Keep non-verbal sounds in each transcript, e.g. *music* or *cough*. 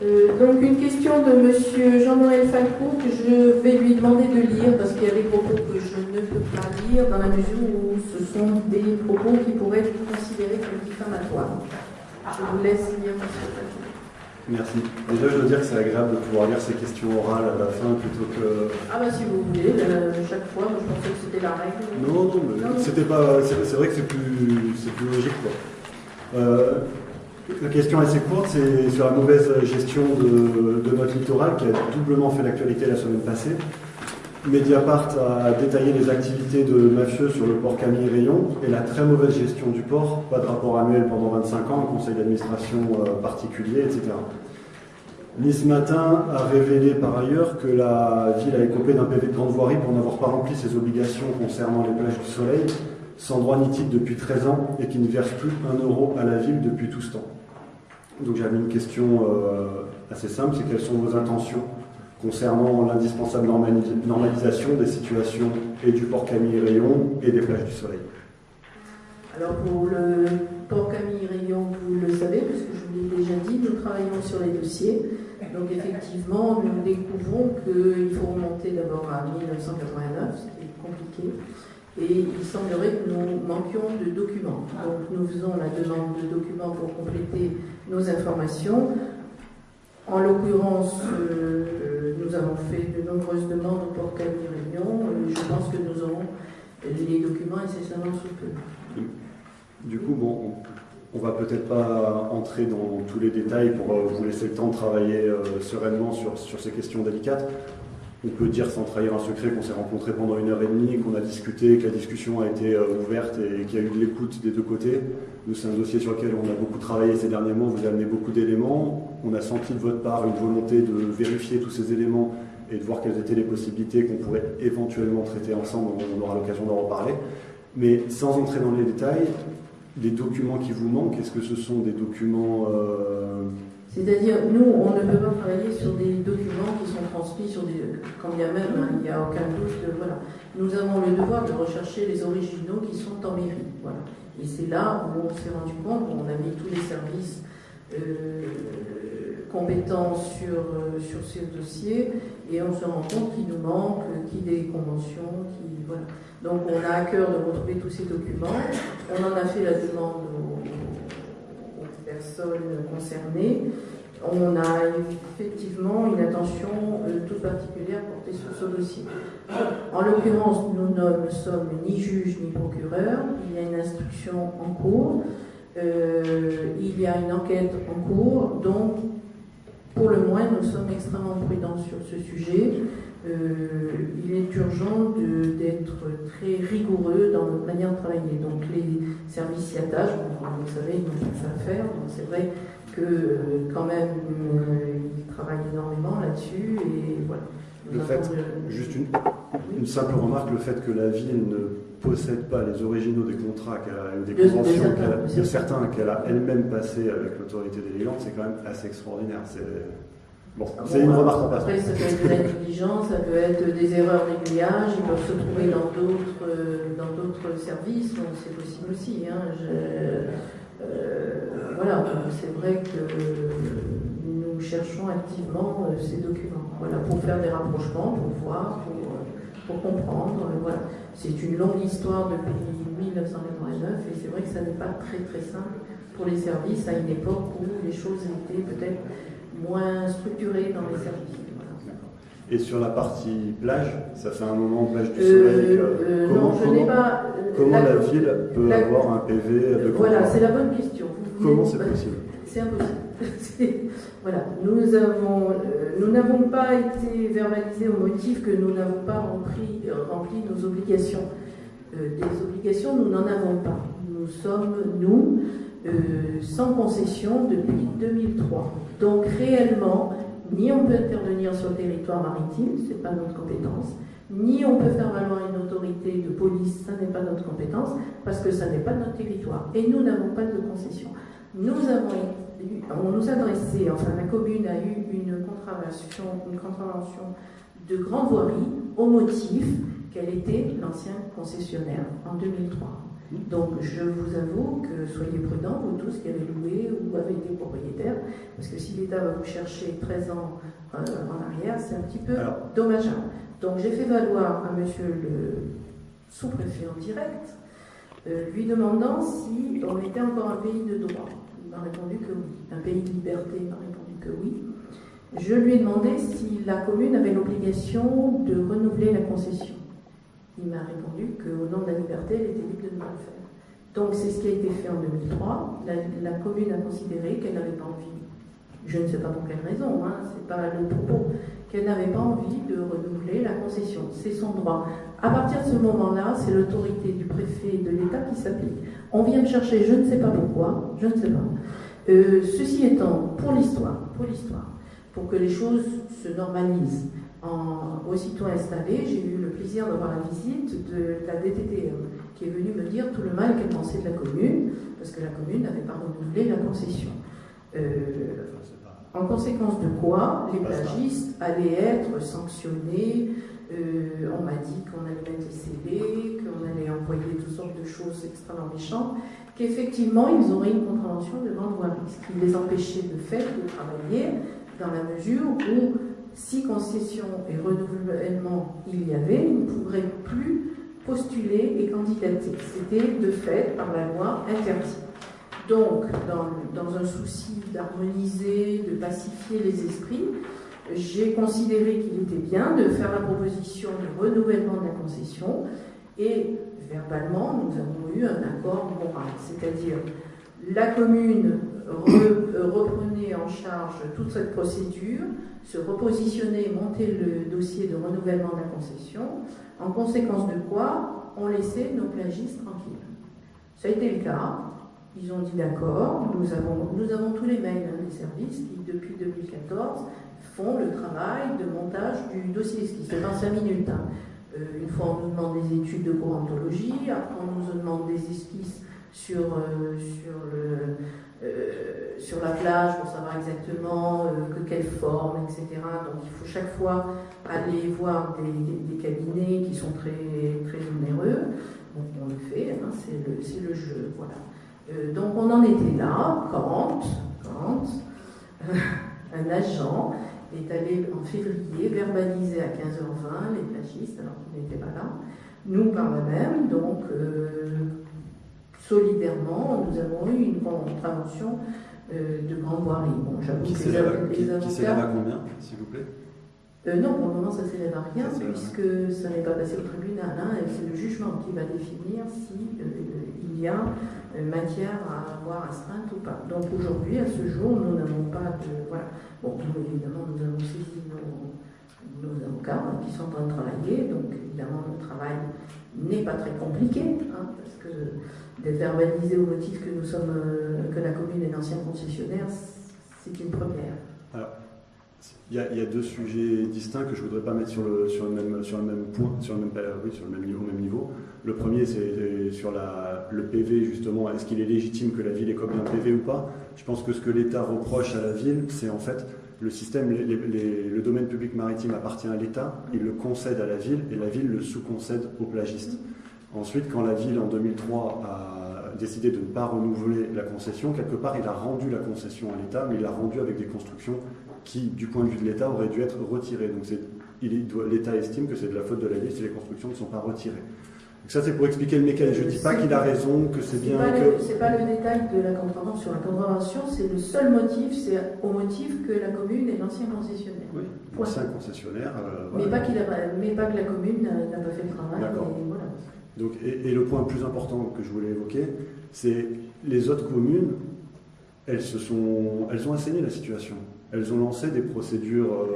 Euh, donc une question de Monsieur Jean-Noël Falcon que je vais lui demander de lire parce qu'il y a des propos que je ne peux pas lire dans la mesure où ce sont des propos qui pourraient être considérés comme diffamatoires. Je vous laisse lire Monsieur Falcon. Merci. Déjà, je dois dire que c'est agréable de pouvoir lire ces questions orales à la fin plutôt que. Ah bah si vous voulez, euh, chaque fois, moi, je pensais que c'était la règle. Non, non, mais c'était pas. C'est vrai que c'est plus, c'est plus logique, quoi. Euh, la question assez courte, c'est sur la mauvaise gestion de, de notre littoral qui a doublement fait l'actualité la semaine passée. Mediapart a détaillé les activités de mafieux sur le port Camille Rayon et la très mauvaise gestion du port, pas de rapport annuel pendant 25 ans, un conseil d'administration euh, particulier, etc. Nice Matin a révélé par ailleurs que la ville a écopé d'un PV de grande voirie pour n'avoir pas rempli ses obligations concernant les plages du soleil, sans droit ni titre depuis 13 ans et qui ne verse plus un euro à la ville depuis tout ce temps. Donc j'avais une question euh, assez simple, c'est quelles sont vos intentions concernant l'indispensable normali- normalisation des situations et du port Camille Rayon et des plages du soleil? Alors pour le port Camille Rayon, vous le savez, parce que je vous l'ai déjà dit, nous travaillons sur les dossiers. Donc effectivement, nous découvrons qu'il faut remonter d'abord à 1989, ce qui est compliqué. Et il semblerait que nous manquions de documents. Donc nous faisons la demande de documents pour compléter nos informations. En l'occurrence, euh, nous avons fait de nombreuses demandes au port Camille Réunion. Euh, Je pense que nous aurons les documents incessamment sous peu. Du coup, bon, on, va peut-être pas entrer dans tous les détails pour euh, vous laisser le temps de travailler sereinement sur, sur ces questions délicates. On peut dire sans trahir un secret qu'on s'est rencontrés pendant une heure et demie, qu'on a discuté, que la discussion a été euh, ouverte et qu'il y a eu de l'écoute des deux côtés. Nous, c'est un dossier sur lequel on a beaucoup travaillé ces derniers mois, vous avez amené beaucoup d'éléments. On a senti de votre part une volonté de vérifier tous ces éléments et de voir quelles étaient les possibilités qu'on pourrait éventuellement traiter ensemble, on aura l'occasion d'en reparler. Mais sans entrer dans les détails, les documents qui vous manquent, est-ce que ce sont des documents... euh, C'est-à-dire, nous, on ne peut pas travailler sur des documents qui sont transmis sur des. Quand bien même, hein, il n'y a aucun doute. que, voilà. Nous avons le devoir de rechercher les originaux qui sont en mairie. Voilà. Et c'est là où on s'est rendu compte, on a mis tous les services euh, compétents sur, euh, sur ces dossiers, et on se rend compte qu'il nous manque, euh, qui des conventions, qui. Voilà. Donc on a à cœur de retrouver tous ces documents. On en a fait la demande aux concernées. On a effectivement une attention euh, toute particulière portée sur ce dossier. En l'occurrence, nous ne sommes ni juges ni procureurs. Il y a une instruction en cours. Euh, il y a une enquête en cours. Donc, pour le moins, nous sommes extrêmement prudents sur ce sujet. Euh, il est urgent d'être très rigoureux dans notre manière de travailler. Donc les services s'y attachent, Bon, vous savez, ils ont fait ça à faire. Donc c'est vrai que euh, quand même, euh, ils travaillent énormément là-dessus. Et voilà. Le fait- Juste une, une simple remarque, le fait que la ville ne possède pas les originaux des contrats qu'elle a- des De- de conventions certains, qu'elle a- de certains. qu'elle a elle-même passé avec l'autorité délégante, c'est quand même assez extraordinaire. C'est bon, c'est Bon, une remarque en passant. Après, ça peut être de la négligence, ça peut être des erreurs d'aiguillage, ils peuvent se trouver dans d'autres, euh, dans d'autres services, c'est possible aussi. hein. Je- euh, voilà, c'est vrai que nous cherchons activement euh, ces documents, voilà, pour faire des rapprochements, pour voir, pour, pour comprendre. euh, voilà. C'est une longue histoire depuis 1989 et c'est vrai que ça n'est pas très très simple pour les services à une époque où les choses étaient peut-être moins structurées dans les services. Et sur la partie plage, ça fait un moment plage du Euh, soleil. que- euh, comment non, je n'ai comment- pas. comment la- la ville peut la- avoir un PV de Voilà, c'est la bonne question. Vous Comment c'est possible C'est impossible. *laughs* Voilà, euh, nous n'avons pas été verbalisés au motif que nous n'avons pas rempli, euh, rempli nos obligations. Euh, des obligations, nous n'en avons pas. Nous sommes, nous, sans concession depuis 2003. Donc réellement, ni on peut intervenir sur le territoire maritime, ce n'est pas notre compétence, ni on peut faire valoir une autorité de police, ça n'est pas notre compétence, parce que ça n'est pas notre territoire. Et nous n'avons pas de concession. Nous avons on nous a adressé, enfin la commune a eu une contravention, une contravention de grande voirie au motif qu'elle était l'ancien concessionnaire en 2003. Donc je vous avoue que soyez prudents, vous tous qui avez loué ou avec des propriétaires, parce que si l'État va vous chercher 13 ans euh, en arrière, c'est un petit peu dommageable. Donc j'ai fait valoir à monsieur le sous-préfet en direct, euh, lui demandant si on était encore un pays de droit. Répondu que oui. Un pays de liberté, m'a répondu que oui. Je lui ai demandé si la commune avait l'obligation de renouveler la concession. Il m'a répondu qu'au nom de la liberté, elle était libre de ne pas le faire. Donc c'est ce qui a été fait en 2003. La, commune a considéré qu'elle n'avait pas envie, je ne sais pas pour quelle raison, hein, c'est pas le propos, qu'elle n'avait pas envie de renouveler la concession. C'est son droit. À partir de ce moment-là, c'est l'autorité du préfet et de l'État qui s'applique. On vient me chercher, je ne sais pas pourquoi, je ne sais pas. Euh, ceci étant, pour l'histoire, pour l'histoire, pour que les choses se normalisent, en, aussitôt installé, j'ai eu le plaisir d'avoir la visite de la DTTE qui est venue me dire tout le mal qu'elle pensait de la commune, parce que la commune n'avait pas renouvelé la concession. Euh, en conséquence de quoi, les plagistes allaient être sanctionnés. Euh, on m'a dit qu'on allait mettre CD, qu'on allait envoyer toutes sortes de choses extrêmement méchantes, qu'effectivement ils auraient une contravention de voirie, ce qui les empêchait de fait de travailler dans la mesure où si concession et renouvellement il y avait, ils ne pourraient plus postuler et candidater. C'était de fait par la loi interdit. Donc, dans, un souci d'harmoniser, de pacifier les esprits, j'ai considéré qu'il était bien de faire la proposition de renouvellement de la concession et verbalement, nous avons eu un accord moral, c'est-à-dire la commune reprenait en charge toute cette procédure, se repositionnait, monter le dossier de renouvellement de la concession, en conséquence de quoi on laissait nos plagistes tranquilles. Ça a été le cas, ils ont dit d'accord, nous avons, tous les mails hein, des services qui, depuis 2014, font le travail de montage du dossier, ce qui se fait en 5 minutes. Hein. Euh, une fois, on nous demande des études de courantologie, après, on nous demande des esquisses sur, euh, euh, la plage pour savoir exactement que quelle forme, etc. Donc, il faut chaque fois aller voir des, des cabinets qui sont très, très onéreux. Donc, on le fait, hein, c'est le, le jeu. Voilà. Euh, donc on en était là quand, quand un agent est allé en février verbaliser à 15h20 les plagistes, alors qu'il n'était pas là, nous par la même, donc euh, solidairement, nous avons eu une contravention euh, de grande voirie. Bon, j'avoue que les, avocats... Qui s'élève à combien, s'il vous plaît? Non, pour le moment, ça ne s'élève à rien, puisque ça n'est pas passé au tribunal. Hein, c'est le jugement qui va définir s'il il y a euh, matière à avoir astreinte ou pas. Donc aujourd'hui, à ce jour, nous n'avons pas de. Voilà. Bon, évidemment, nous avons saisi nos, nos, avocats qui sont en train de travailler, donc évidemment, le travail n'est pas très compliqué, hein, parce que d'être verbalisé au motif que nous sommes, euh, que la commune est l'ancien concessionnaire, c'est une première. Il y, a, deux sujets distincts que je ne voudrais pas mettre sur le, même, point, sur le même, sur le même niveau, même niveau. Le premier, c'est sur le PV, justement. Est-ce qu'il est légitime que la ville écope un PV ou pas? Je pense que ce que l'État reproche à la ville, c'est en fait le système, le domaine public maritime appartient à l'État, il le concède à la ville et la ville le sous-concède aux plagistes. Ensuite, quand la ville, en 2003, a décidé de ne pas renouveler la concession, quelque part, il a rendu la concession à l'État, mais il l'a rendu avec des constructions qui, du point de vue de l'État, auraient dû être retirées. Donc l'État estime que c'est de la faute de la ville si les constructions ne sont pas retirées. Donc ça, c'est pour expliquer le mécanisme. Je ne dis pas qu'il a raison, que c'est bien. Ce n'est pas le détail de la contravention. La contravention, c'est le seul motif, c'est au motif que la commune est l'ancien concessionnaire. Oui, l'ancien concessionnaire. Euh, mais, pas mais, pas que la commune n'a pas fait le travail. D'accord. Donc, et, le point le plus important que je voulais évoquer, c'est les autres communes, elles, se sont, elles ont assaini la situation. Elles ont lancé des procédures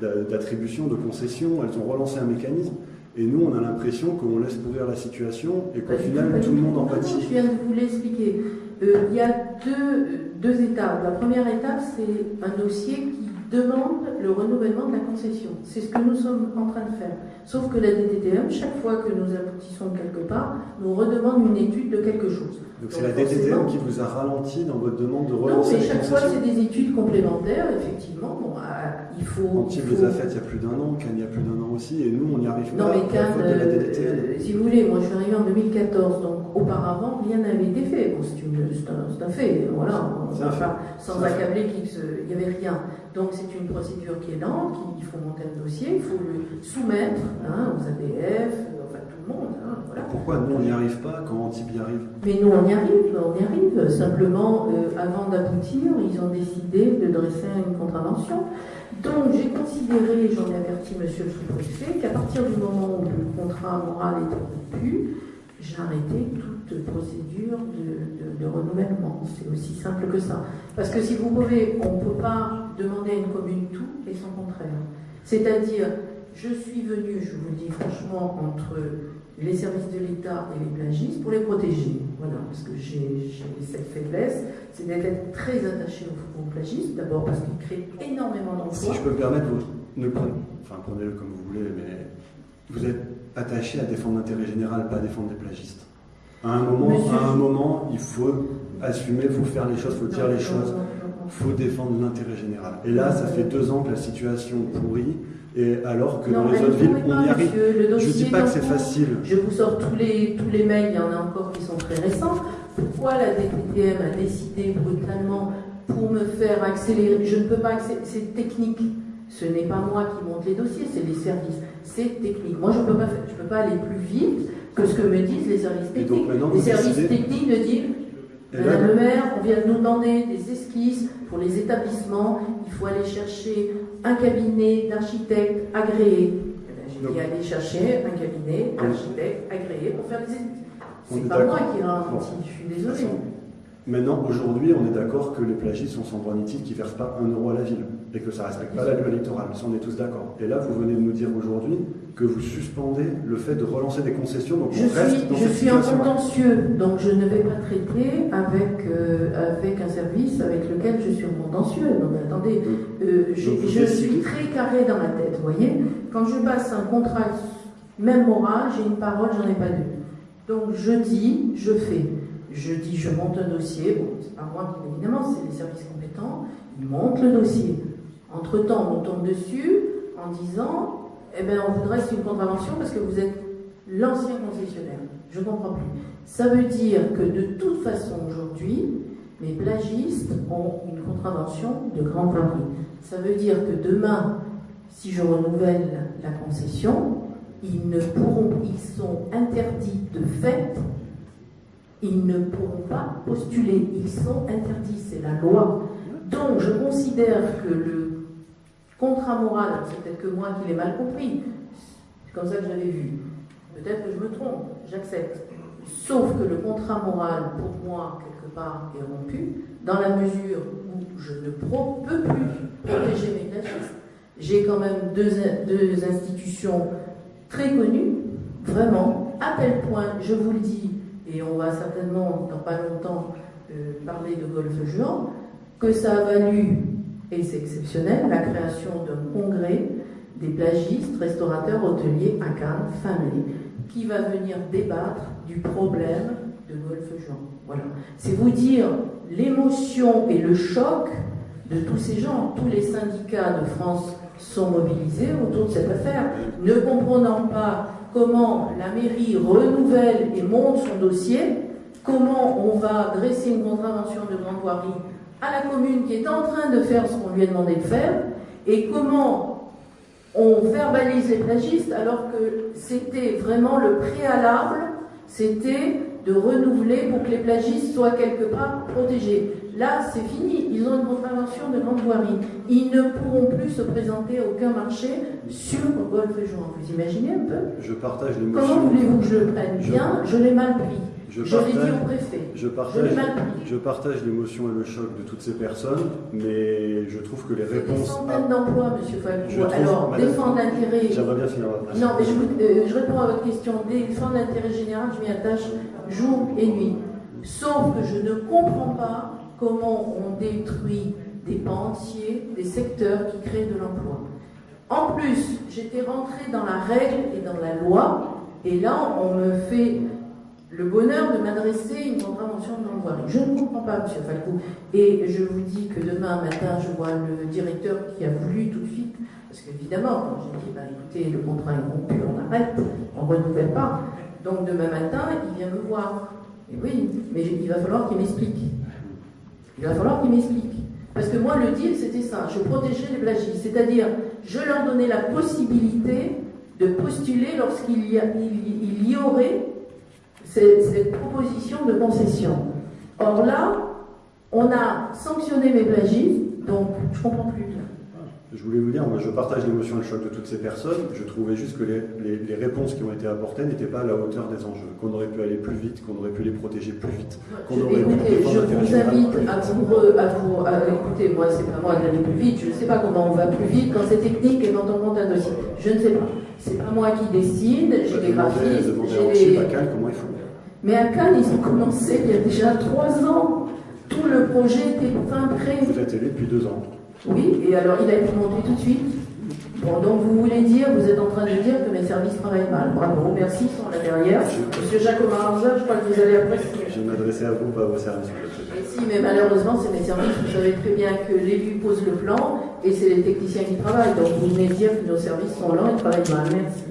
euh, d'attribution, de concession, elles ont relancé un mécanisme. Et nous, on a l'impression qu'on laisse pourrir la situation et qu'au final, tout le monde en pâtit. Je viens de vous l'expliquer. Euh, il y a deux, deux étapes. La première étape, c'est un dossier qui demande le renouvellement de la concession. C'est ce que nous sommes en train de faire. Sauf que la DTTM, chaque fois que nous aboutissons quelque part, nous redemande une étude de quelque chose. Donc c'est la DTTM qui vous a ralenti dans votre demande de relancer Non, mais chaque fois c'est des études complémentaires, effectivement. Bon, ah, il faut. Antibes les a faites il y a plus d'un an, Cannes il y a plus d'un an aussi, et nous on n'y arrive non, pas. Non mais Cannes, euh, si vous voulez, moi je suis arrivé en 2014, donc auparavant rien n'avait été fait. Bon, c'est un, un, fait, voilà. C'est un fait. Sans accabler qu'il n'y avait rien. Donc c'est une procédure qui est lente, il faut monter un dossier, il faut le soumettre hein, aux ADF, enfin tout le monde. Hein, voilà. Pourquoi nous on n'y arrive pas quand Antibes y arrive? Mais nous on y arrive, on y arrive. Simplement, euh, avant d'aboutir, ils ont décidé de dresser une contravention. Donc j'ai considéré, j'en ai averti monsieur le sous-préfet, qu'à partir du moment où le contrat moral est rompu, j'ai arrêté toute procédure de, renouvellement. C'est aussi simple que ça. Parce que si vous pouvez, on ne peut pas demander à une commune tout et son contraire. C'est-à-dire, je suis venu, je vous le dis franchement, entre les services de l'État et les plagistes pour les protéger. Voilà, parce que j'ai cette faiblesse, c'est d'être très attaché aux, plagistes, d'abord parce qu'ils créent énormément d'emplois. Si je peux me permettre, vous ne prenez, enfin prenez-le comme vous voulez, mais vous êtes attaché à défendre l'intérêt général, pas à défendre des plagistes. À un moment, à un moment il faut assumer, il faut faire les choses, il faut dire les choses, faut défendre l'intérêt général. Et là, ça fait deux ans que la situation pourrit, et alors que dans les autres villes, on y arrive. je ne dis pas que c'est facile. Je vous sors tous les, tous les mails, il y en a encore qui sont très récents. Pourquoi la DPTM a décidé brutalement pour me faire accélérer? Je ne peux pas accélérer, c'est technique. Ce n'est pas moi qui monte les dossiers, c'est les services. C'est technique. Moi, je ne peux, pas, je peux pas aller plus vite que ce que me disent les services techniques. les services techniques me disent Madame le maire, on vient de nous demander des esquisses pour les établissements. Il faut aller chercher un cabinet d'architectes agréés. Eh ben, j'ai aller chercher un cabinet d'architectes agréés pour faire des esquisses. C'est pas moi qui ralentit, je suis désolée. Maintenant, aujourd'hui, on est d'accord que les plagistes sont sans droit ni titre, qui ne versent pas un euro à la ville et que ça ne respecte pas la loi électorale. Ça, on est tous d'accord. Et là, vous venez de nous dire aujourd'hui que vous suspendez le fait de relancer des concessions. Donc je suis, je suis en contentieux, donc je ne vais pas traiter avec, euh, avec un service avec lequel je suis en contentieux. Non, mais attendez, euh, je, je suis très carré dans ma tête, vous voyez. Quand je passe un contrat, même moral, j'ai une parole, j'en ai pas deux. Donc je dis, je fais. Je dis, je monte un dossier. Bon, c'est pas moi, évidemment, c'est les services compétents. Ils montent le dossier. Entre-temps, on tombe dessus en disant, eh bien, on voudrait une contravention parce que vous êtes l'ancien concessionnaire. Je ne comprends plus. Ça veut dire que de toute façon, aujourd'hui, mes plagistes ont une contravention de grande voirie. Ça veut dire que demain, si je renouvelle la concession, ils ne pourront, ils sont interdits de fait ils ne pourront pas postuler. Ils sont interdits, c'est la loi. Donc, je considère que le contrat moral, c'est peut-être que moi qui l'ai mal compris, c'est comme ça que j'avais vu. Peut-être que je me trompe, j'accepte. Sauf que le contrat moral, pour moi, quelque part, est rompu, dans la mesure où je ne peux plus protéger mes plagistes. J'ai quand même deux, deux institutions très connues, vraiment, à tel point, je vous le dis, et on va certainement, dans pas longtemps, euh, parler de golf juan, que ça a valu, et c'est exceptionnel, la création d'un congrès des plagistes, restaurateurs, hôteliers à Cannes, fin qui va venir débattre du problème de golf juan. Voilà. C'est vous dire l'émotion et le choc de tous ces gens. Tous les syndicats de France sont mobilisés autour de cette affaire, ne comprenant pas comment la mairie renouvelle et monte son dossier, comment on va dresser une contravention de grande voirie à la commune qui est en train de faire ce qu'on lui a demandé de faire, et comment on verbalise les plagistes alors que c'était vraiment le préalable, c'était de renouveler pour que les plagistes soient quelque part protégés. Là, c'est fini. Ils ont une contravention de grande voirie. Ils ne pourront plus se présenter à aucun marché sur Golfe et Jouan. Vous imaginez un peu? Je partage l'émotion. Comment voulez-vous que je le prenne? Bien Je, l'ai mal pris. Je, l'ai dit au préfet. Je partage, je partage l'émotion et le choc de toutes ces personnes, mais je trouve que les réponses. Des centaines d'emplois, M. Fabio. Alors, défendre l'intérêt. J'aimerais bien finir votre Non, mais je, euh, je réponds à votre question. Défendre l'intérêt général, je m'y attache jour et nuit. Sauf que je ne comprends pas comment on détruit des pans entiers, des secteurs qui créent de l'emploi. En plus, j'étais rentrée dans la règle et dans la loi, et là, on me fait le bonheur de m'adresser une contravention de non Je ne comprends pas, M. Falcou. Et je vous dis que demain matin, je vois le directeur qui a voulu tout de suite, parce qu'évidemment, quand j'ai dit, bah, écoutez, le contrat est rompu, on arrête, on ne renouvelle pas. Donc demain matin, il vient me voir. Et oui, mais il va falloir qu'il m'explique. Il va falloir qu'il m'explique. Parce que moi, le deal, c'était ça. Je protégeais les plagistes. C'est-à-dire, je leur donnais la possibilité de postuler lorsqu'il y, il, y aurait cette, proposition de concession. Or là, on a sanctionné mes plagistes, donc je comprends plus. Je voulais vous dire, moi je partage l'émotion et le choc de toutes ces personnes. Je trouvais juste que les, réponses qui ont été apportées n'étaient pas à la hauteur des enjeux, qu'on aurait pu aller plus vite, qu'on aurait pu les protéger plus vite. Qu'on aurait pu je vous invite à vous, à vous à, écoutez, moi c'est pas moi d'aller plus vite, je ne sais pas comment on va plus vite quand c'est technique et quand on monte un dossier. Je ne sais pas. C'est pas moi qui décide, j'ai des graphistes, j'ai des. comment ils font. Mais à Cannes, ils ont commencé il y a déjà trois ans. Tout le projet était fin prêt. Vous êtes élu depuis deux ans. Oui, et alors il a été monté tout de suite. Bon, donc vous voulez dire, vous êtes en train de dire que mes services travaillent mal. Bravo, merci, sont là derrière. Monsieur Jacques Maranza, je crois que vous allez apprécier. Je vais m'adresser à vous, pas à vos services. Et si, mais malheureusement, c'est mes services. Vous savez très bien que l'élu pose le plan et c'est les techniciens qui travaillent. Donc vous venez dire que nos services sont lents et travaillent mal. Merci.